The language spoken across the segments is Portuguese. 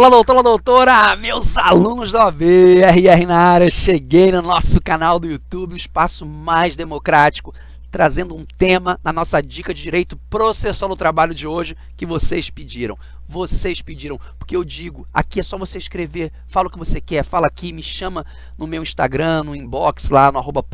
Olá, doutor, olá, doutora, meus alunos da OAB, RR na área, cheguei no nosso canal do YouTube, o espaço mais democrático, trazendo um tema na nossa dica de direito processual no trabalho de hoje que vocês pediram. Vocês pediram, porque eu digo, aqui é só você escrever, fala o que você quer, fala aqui, me chama no meu Instagram, no inbox lá, no arroba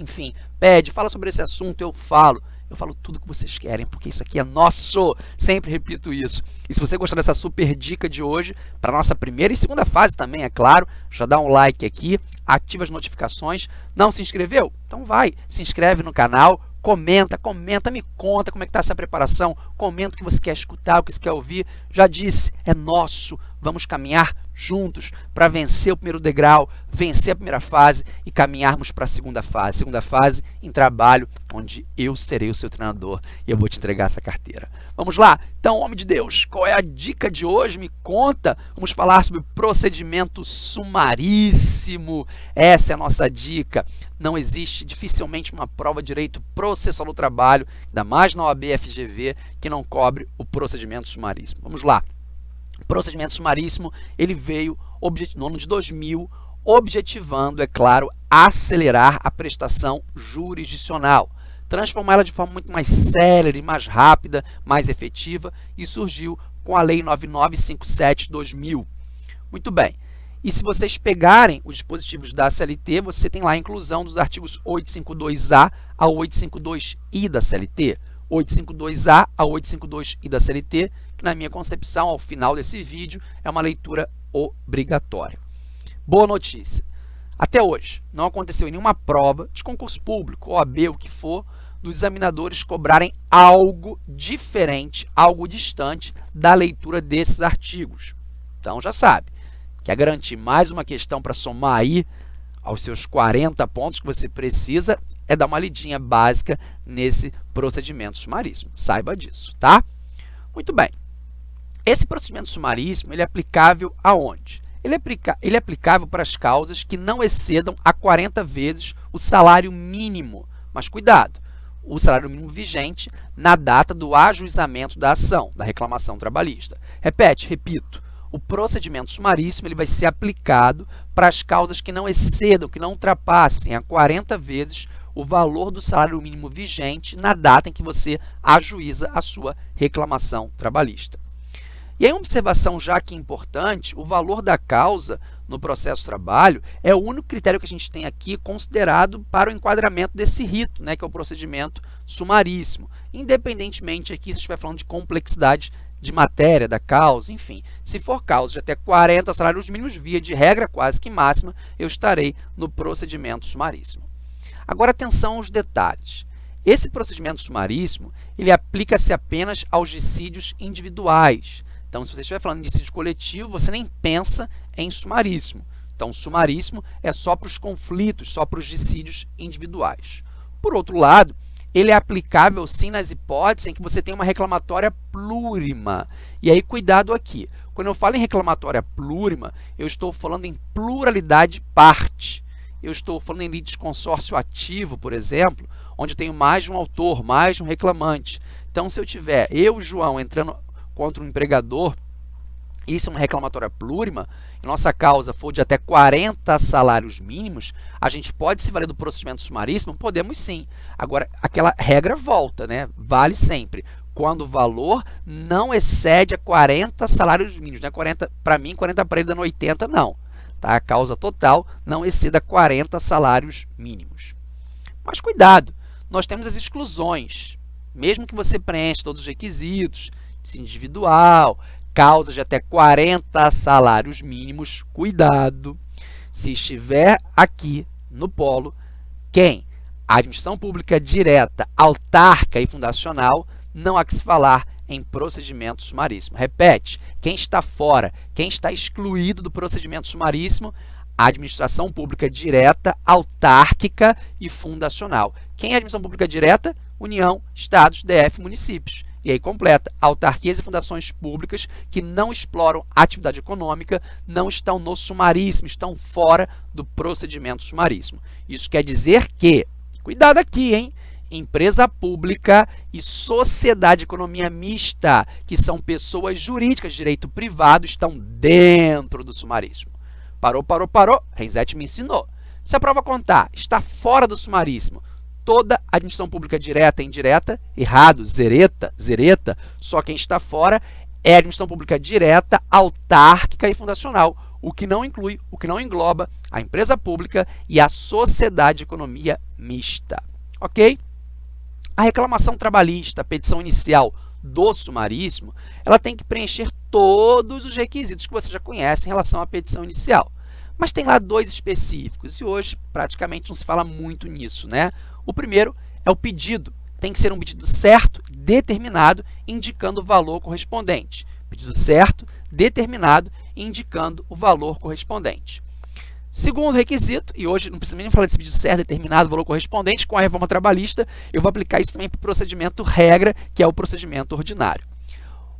enfim, pede, fala sobre esse assunto, eu falo. Eu falo tudo que vocês querem, porque isso aqui é nosso. Sempre repito isso. E se você gostar dessa super dica de hoje, para nossa primeira e segunda fase também, é claro, já dá um like aqui, ativa as notificações. Não se inscreveu? Então vai, se inscreve no canal, comenta, comenta, me conta como é que está essa preparação, comenta o que você quer escutar, o que você quer ouvir. Já disse, é nosso. Vamos caminhar juntos para vencer o primeiro degrau, vencer a primeira fase e caminharmos para a segunda fase. Segunda fase em trabalho, onde eu serei o seu treinador e eu vou te entregar essa carteira. Vamos lá? Então, homem de Deus, qual é a dica de hoje? Me conta. Vamos falar sobre procedimento sumaríssimo. Essa é a nossa dica. Não existe dificilmente uma prova de direito processual do trabalho, ainda mais na OAB FGV, que não cobre o procedimento sumaríssimo. Vamos lá procedimento sumaríssimo, ele veio no ano de 2000, objetivando, é claro, acelerar a prestação jurisdicional, transformá-la de forma muito mais célere, mais rápida, mais efetiva, e surgiu com a Lei 9957-2000. Muito bem. E se vocês pegarem os dispositivos da CLT, você tem lá a inclusão dos artigos 852A a 852I da CLT. 852A a 852I da CLT, na minha concepção, ao final desse vídeo, é uma leitura obrigatória. Boa notícia! Até hoje, não aconteceu nenhuma prova de concurso público, OAB, o que for, dos examinadores cobrarem algo diferente, algo distante da leitura desses artigos. Então já sabe, quer garantir mais uma questão para somar aí aos seus 40 pontos que você precisa, é dar uma lidinha básica nesse procedimento sumaríssimo. Saiba disso, tá? Muito bem. Esse procedimento sumaríssimo ele é aplicável aonde? Ele é, aplica ele é aplicável para as causas que não excedam a 40 vezes o salário mínimo. Mas cuidado, o salário mínimo vigente na data do ajuizamento da ação, da reclamação trabalhista. Repete, repito, o procedimento sumaríssimo ele vai ser aplicado para as causas que não excedam, que não ultrapassem a 40 vezes o valor do salário mínimo vigente na data em que você ajuiza a sua reclamação trabalhista. E aí, uma observação já que importante, o valor da causa no processo de trabalho é o único critério que a gente tem aqui considerado para o enquadramento desse rito, né, que é o procedimento sumaríssimo. Independentemente aqui se estiver falando de complexidade de matéria da causa, enfim. Se for causa de até 40 salários mínimos, via de regra quase que máxima, eu estarei no procedimento sumaríssimo. Agora, atenção aos detalhes. Esse procedimento sumaríssimo, ele aplica-se apenas aos dissídios individuais. Então, se você estiver falando de dissídio coletivo, você nem pensa em sumaríssimo. Então, sumaríssimo é só para os conflitos, só para os dissídios individuais. Por outro lado, ele é aplicável sim nas hipóteses em que você tem uma reclamatória plurima. E aí, cuidado aqui. Quando eu falo em reclamatória plurima, eu estou falando em pluralidade parte. Eu estou falando em litisconsórcio ativo, por exemplo, onde eu tenho mais de um autor, mais de um reclamante. Então, se eu tiver eu, João, entrando contra um empregador, isso é uma reclamatória plurima, nossa causa for de até 40 salários mínimos, a gente pode se valer do procedimento sumaríssimo? Podemos sim. Agora, aquela regra volta, né? vale sempre. Quando o valor não excede a 40 salários mínimos. Né? 40 para mim, 40 para ele dando 80, não. Tá? A causa total não exceda 40 salários mínimos. Mas cuidado, nós temos as exclusões. Mesmo que você preencha todos os requisitos, individual, causas de até 40 salários mínimos, cuidado, se estiver aqui no polo, quem? A administração pública direta, autárquica e fundacional, não há que se falar em procedimento sumaríssimo. Repete, quem está fora, quem está excluído do procedimento sumaríssimo, a administração pública direta, autárquica e fundacional. Quem é a administração pública direta? União, Estados, DF, municípios. E aí completa, autarquias e fundações públicas que não exploram atividade econômica não estão no sumaríssimo, estão fora do procedimento sumaríssimo. Isso quer dizer que, cuidado aqui, hein? empresa pública e sociedade de economia mista, que são pessoas jurídicas de direito privado, estão dentro do sumaríssimo. Parou, parou, parou. Renzetti me ensinou. Se a prova contar está fora do sumaríssimo, toda administração pública direta e indireta, errado, zereta, zereta, só quem está fora é a administração pública direta, autárquica e fundacional, o que não inclui, o que não engloba a empresa pública e a sociedade de economia mista. Ok? A reclamação trabalhista, a petição inicial do sumaríssimo, ela tem que preencher todos os requisitos que você já conhece em relação à petição inicial. Mas tem lá dois específicos e hoje praticamente não se fala muito nisso, né? O primeiro é o pedido. Tem que ser um pedido certo, determinado, indicando o valor correspondente. Pedido certo, determinado, indicando o valor correspondente. Segundo requisito, e hoje não precisa nem falar desse pedido certo, determinado, valor correspondente, com a reforma trabalhista, eu vou aplicar isso também para o procedimento regra, que é o procedimento ordinário.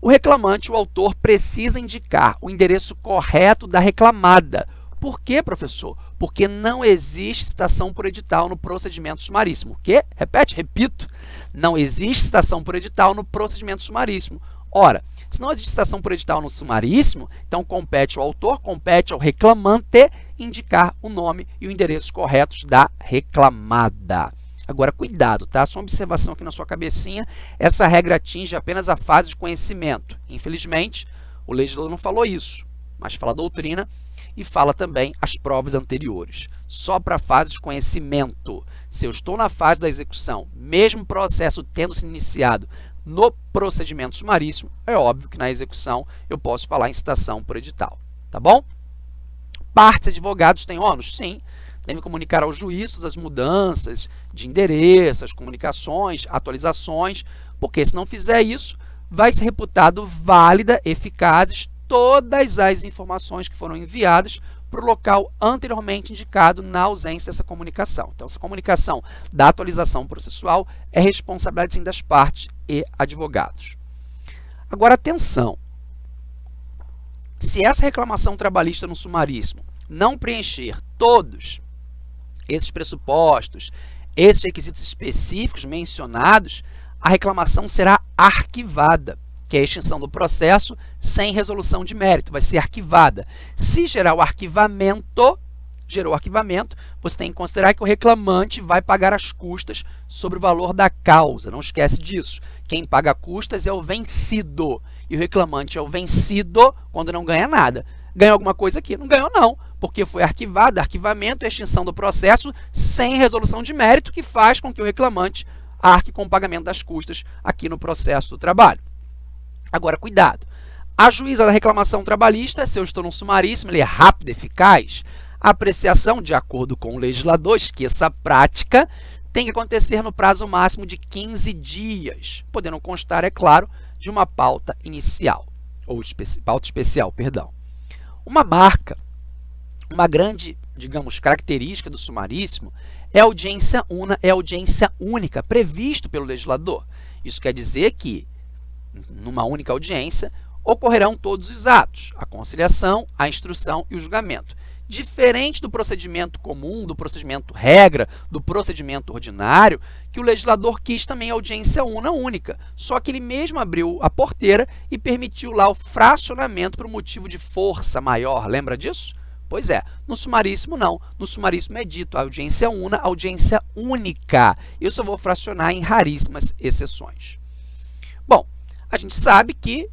O reclamante, o autor, precisa indicar o endereço correto da reclamada. Por quê, professor? Porque não existe citação por edital no procedimento sumaríssimo. O quê? Repete, repito. Não existe citação por edital no procedimento sumaríssimo. Ora, se não existe citação por edital no sumaríssimo, então compete ao autor, compete ao reclamante indicar o nome e o endereço corretos da reclamada. Agora, cuidado, tá? Só uma observação aqui na sua cabecinha, essa regra atinge apenas a fase de conhecimento. Infelizmente, o legislador não falou isso, mas fala doutrina e fala também as provas anteriores. Só para a fase de conhecimento. Se eu estou na fase da execução, mesmo processo tendo se iniciado no procedimento sumaríssimo, é óbvio que na execução eu posso falar em citação por edital, tá bom? Partes advogados têm ônus? Sim. Devem comunicar ao juiz as mudanças de endereço, as comunicações, atualizações, porque se não fizer isso, vai ser reputado válida, eficazes todas as informações que foram enviadas para o local anteriormente indicado na ausência dessa comunicação. Então, essa comunicação da atualização processual é responsabilidade sim, das partes e advogados. Agora, atenção! Se essa reclamação trabalhista no sumaríssimo não preencher todos esses pressupostos, esses requisitos específicos mencionados, a reclamação será arquivada, que é a extinção do processo sem resolução de mérito, vai ser arquivada. Se gerar o arquivamento, gerou o arquivamento, você tem que considerar que o reclamante vai pagar as custas sobre o valor da causa. Não esquece disso. Quem paga custas é o vencido. E o reclamante é o vencido quando não ganha nada. Ganhou alguma coisa aqui? Não ganhou não, porque foi arquivado, arquivamento e extinção do processo sem resolução de mérito, que faz com que o reclamante arque com o pagamento das custas aqui no processo do trabalho. Agora, cuidado. A juíza da reclamação trabalhista, se eu estou no sumaríssimo, ele é rápido e eficaz, a apreciação, de acordo com o legislador, esqueça a prática, tem que acontecer no prazo máximo de 15 dias, podendo constar, é claro, de uma pauta inicial, ou especi pauta especial, perdão. Uma marca, uma grande, digamos, característica do sumaríssimo é audiência una, é audiência única, previsto pelo legislador. Isso quer dizer que, numa única audiência, ocorrerão todos os atos, a conciliação, a instrução e o julgamento. Diferente do procedimento comum, do procedimento regra, do procedimento ordinário, que o legislador quis também audiência una única, só que ele mesmo abriu a porteira e permitiu lá o fracionamento por motivo de força maior, lembra disso? Pois é, no sumaríssimo não, no sumaríssimo é dito audiência una, audiência única. Eu só vou fracionar em raríssimas exceções. Bom, a gente sabe que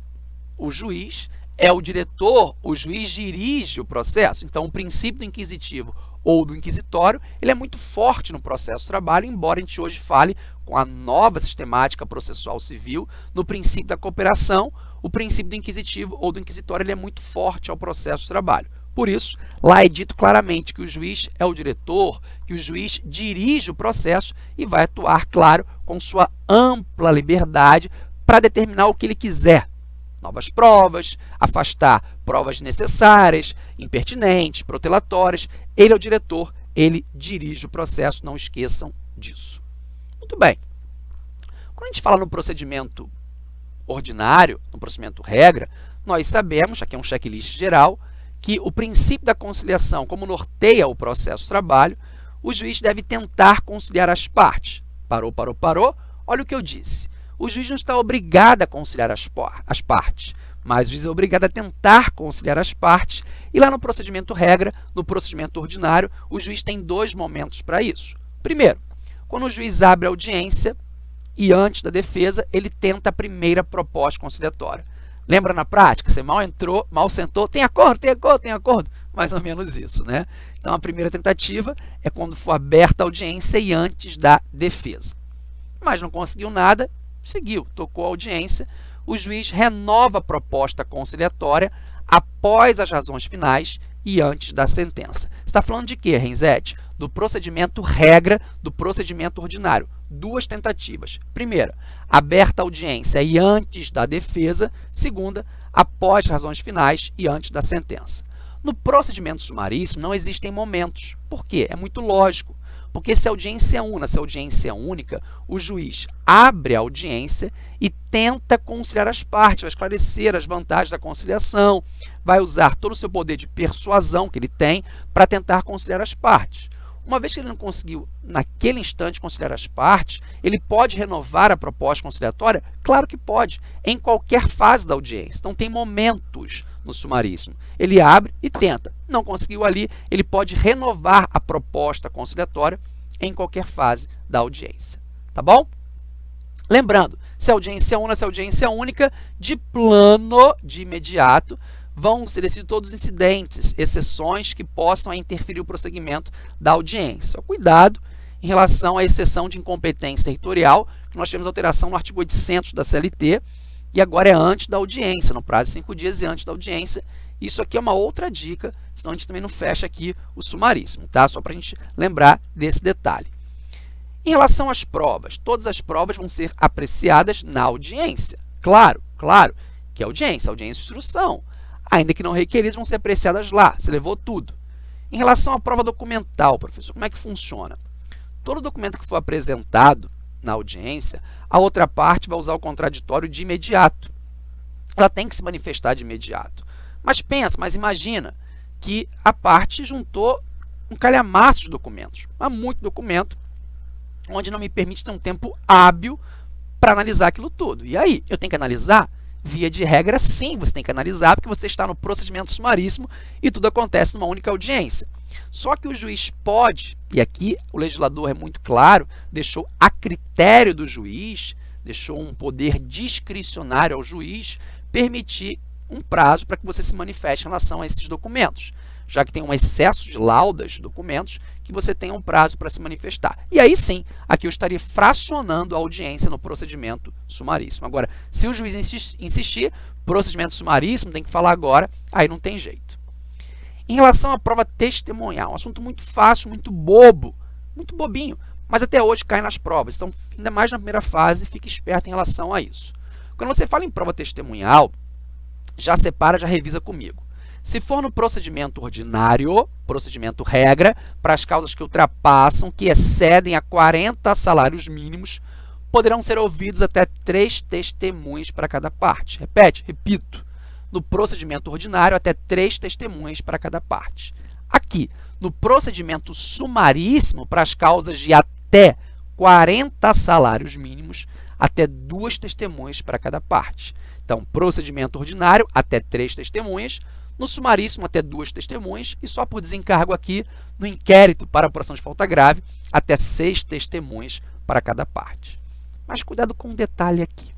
o juiz é o diretor, o juiz dirige o processo. Então, o princípio do inquisitivo ou do inquisitório, ele é muito forte no processo de trabalho, embora a gente hoje fale com a nova sistemática processual civil, no princípio da cooperação, o princípio do inquisitivo ou do inquisitório ele é muito forte ao processo de trabalho. Por isso, lá é dito claramente que o juiz é o diretor, que o juiz dirige o processo e vai atuar, claro, com sua ampla liberdade para determinar o que ele quiser, novas provas, afastar provas necessárias, impertinentes, protelatórias. Ele é o diretor, ele dirige o processo, não esqueçam disso. Muito bem. Quando a gente fala no procedimento ordinário, no procedimento regra, nós sabemos, aqui é um checklist geral, que o princípio da conciliação, como norteia o processo de trabalho, o juiz deve tentar conciliar as partes. Parou, parou, parou. Olha o que eu disse. O juiz não está obrigado a conciliar as, as partes, mas o juiz é obrigado a tentar conciliar as partes. E lá no procedimento regra, no procedimento ordinário, o juiz tem dois momentos para isso. Primeiro, quando o juiz abre a audiência e antes da defesa, ele tenta a primeira proposta conciliatória. Lembra na prática? Você mal entrou, mal sentou, tem acordo, tem acordo, tem acordo. Mais ou menos isso, né? Então, a primeira tentativa é quando for aberta a audiência e antes da defesa. Mas não conseguiu nada, seguiu, tocou a audiência, o juiz renova a proposta conciliatória após as razões finais e antes da sentença. Você está falando de quê, Renzete? Do procedimento regra do procedimento ordinário duas tentativas. Primeira, aberta a audiência e antes da defesa. Segunda, após razões finais e antes da sentença. No procedimento sumaríssimo não existem momentos. Por quê? É muito lógico. Porque se a audiência é una, se a audiência é única, o juiz abre a audiência e tenta conciliar as partes, vai esclarecer as vantagens da conciliação, vai usar todo o seu poder de persuasão que ele tem para tentar conciliar as partes. Uma vez que ele não conseguiu, naquele instante, conciliar as partes, ele pode renovar a proposta conciliatória? Claro que pode, em qualquer fase da audiência. Então, tem momentos no sumaríssimo. Ele abre e tenta. Não conseguiu ali, ele pode renovar a proposta conciliatória em qualquer fase da audiência. Tá bom? Lembrando, se a audiência é única, se a audiência é única, de plano, de imediato, vão ser decididos todos os incidentes, exceções que possam interferir o prosseguimento da audiência. Cuidado em relação à exceção de incompetência territorial, que nós tivemos alteração no artigo 800 da CLT, e agora é antes da audiência, no prazo de cinco dias e antes da audiência. Isso aqui é uma outra dica, senão a gente também não fecha aqui o sumaríssimo, tá? Só para a gente lembrar desse detalhe. Em relação às provas, todas as provas vão ser apreciadas na audiência. Claro, claro, que é audiência, audiência de instrução ainda que não requeridas, vão ser apreciadas lá. Você levou tudo. Em relação à prova documental, professor, como é que funciona? Todo documento que for apresentado na audiência, a outra parte vai usar o contraditório de imediato. Ela tem que se manifestar de imediato. Mas pensa, mas imagina que a parte juntou um calhamaço de documentos, há muito documento, onde não me permite ter um tempo hábil para analisar aquilo tudo. E aí, eu tenho que analisar Via de regra, sim, você tem que analisar, porque você está no procedimento sumaríssimo e tudo acontece numa única audiência. Só que o juiz pode, e aqui o legislador é muito claro, deixou a critério do juiz, deixou um poder discricionário ao juiz, permitir um prazo para que você se manifeste em relação a esses documentos já que tem um excesso de laudas documentos, que você tem um prazo para se manifestar. E aí sim, aqui eu estaria fracionando a audiência no procedimento sumaríssimo. Agora, se o juiz insistir, procedimento sumaríssimo, tem que falar agora, aí não tem jeito. Em relação à prova testemunhal, um assunto muito fácil, muito bobo, muito bobinho, mas até hoje cai nas provas. Então, ainda mais na primeira fase, fique esperto em relação a isso. Quando você fala em prova testemunhal, já separa, já revisa comigo. Se for no procedimento ordinário, procedimento regra, para as causas que ultrapassam, que excedem a 40 salários mínimos, poderão ser ouvidos até três testemunhas para cada parte. Repete, repito, no procedimento ordinário, até três testemunhas para cada parte. Aqui, no procedimento sumaríssimo, para as causas de até 40 salários mínimos, até duas testemunhas para cada parte. Então, procedimento ordinário, até três testemunhas, no sumaríssimo, até duas testemunhas, e só por desencargo aqui, no inquérito para apuração de falta grave, até seis testemunhas para cada parte. Mas cuidado com um detalhe aqui.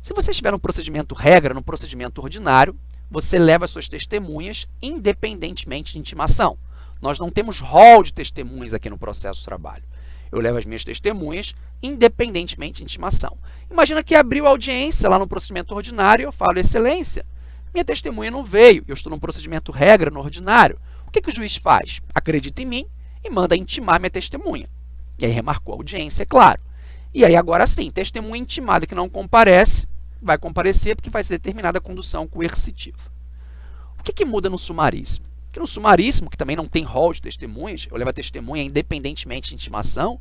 Se você estiver no procedimento regra, no procedimento ordinário, você leva suas testemunhas independentemente de intimação. Nós não temos rol de testemunhas aqui no processo de trabalho. Eu levo as minhas testemunhas independentemente de intimação. Imagina que abriu audiência lá no procedimento ordinário e eu falo, excelência, minha testemunha não veio, eu estou num procedimento regra no ordinário. O que, que o juiz faz? Acredita em mim e manda intimar minha testemunha. E aí remarcou a audiência, é claro. E aí agora sim, testemunha intimada que não comparece, vai comparecer porque vai ser determinada a condução coercitiva. O que, que muda no sumaríssimo? Que no sumaríssimo, que também não tem rol de testemunhas, eu levo a testemunha independentemente de intimação,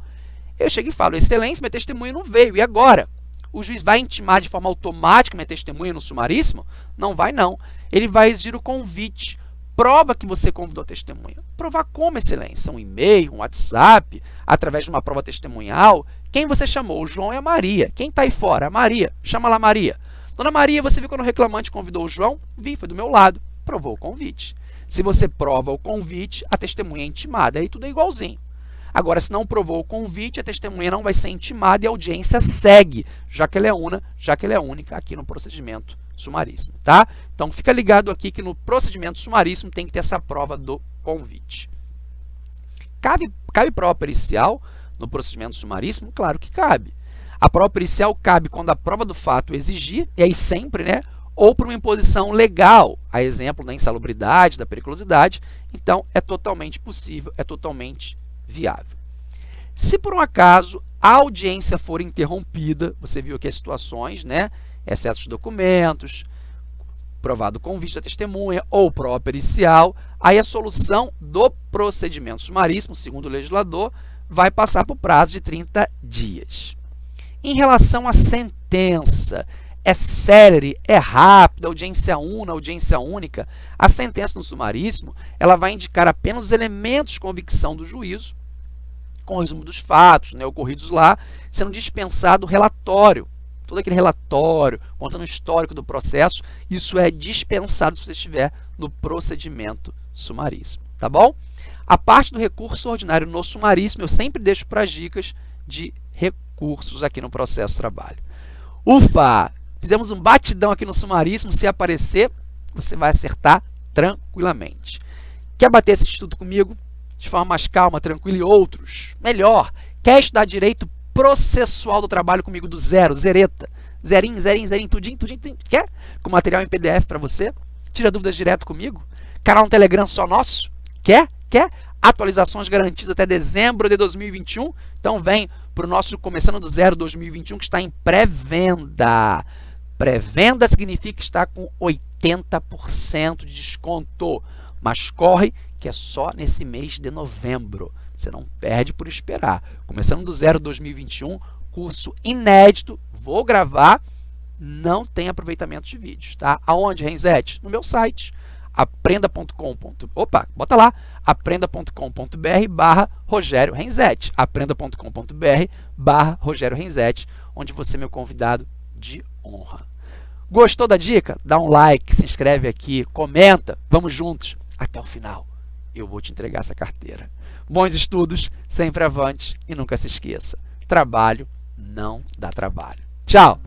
eu chego e falo, excelência, minha testemunha não veio, e agora? O juiz vai intimar de forma automática minha testemunha no sumaríssimo? Não vai, não. Ele vai exigir o convite prova que você convidou a testemunha. Provar como, excelência? Um e-mail, um WhatsApp, através de uma prova testemunhal. Quem você chamou? O João e a Maria. Quem está aí fora? A Maria. Chama lá Maria. Dona Maria, você viu quando o reclamante convidou o João? Vi, foi do meu lado. Provou o convite. Se você prova o convite, a testemunha é intimada. Aí tudo é igualzinho. Agora, se não provou o convite, a testemunha não vai ser intimada e a audiência segue, já que ela é una, já que ela é única aqui no procedimento sumaríssimo, tá? Então, fica ligado aqui que no procedimento sumaríssimo tem que ter essa prova do convite. Cabe, cabe prova pericial no procedimento sumaríssimo? Claro que cabe. A prova pericial cabe quando a prova do fato exigir, e aí sempre, né? Ou por uma imposição legal, a exemplo da insalubridade, da periculosidade, então é totalmente possível, é totalmente viável. Se por um acaso a audiência for interrompida, você viu aqui as situações, né? Excesso de documentos, provado convite da testemunha ou prova pericial, aí a solução do procedimento sumaríssimo, segundo o legislador, vai passar por prazo de 30 dias. Em relação à sentença, é célere, é rápida, audiência una, audiência única, a sentença no sumaríssimo ela vai indicar apenas os elementos de convicção do juízo, com o resumo dos fatos né, ocorridos lá, sendo dispensado o relatório. Todo aquele relatório, contando o histórico do processo, isso é dispensado se você estiver no procedimento sumaríssimo, tá bom? A parte do recurso ordinário no sumaríssimo, eu sempre deixo para as dicas de recursos aqui no processo trabalho. Ufa! Fizemos um batidão aqui no sumaríssimo, se aparecer, você vai acertar tranquilamente. Quer bater esse estudo comigo? De forma mais calma, tranquila e outros? Melhor, quer estudar direito processual do trabalho comigo do zero, zereta, zerinho, zerinho, zerinho, tudinho, tudinho, tudinho. Quer? Com material em PDF para você? Tira dúvidas direto comigo? Canal no Telegram só nosso? Quer? Quer? Atualizações garantidas até dezembro de 2021? Então vem para o nosso Começando do Zero 2021 que está em pré-venda. Pré-venda significa estar com 80% de desconto, mas corre que é só nesse mês de novembro. Você não perde por esperar. Começando do Zero 2021, curso inédito, vou gravar, não tem aproveitamento de vídeos, tá? Aonde, Renzete? No meu site, aprenda.com.br, opa, bota lá, aprenda.com.br barra Rogério Renzete, aprenda.com.br barra Rogério Renzete, onde você é meu convidado de honra. Gostou da dica? Dá um like, se inscreve aqui, comenta, vamos juntos até o final. Eu vou te entregar essa carteira. Bons estudos, sempre avante e nunca se esqueça, trabalho não dá trabalho. Tchau!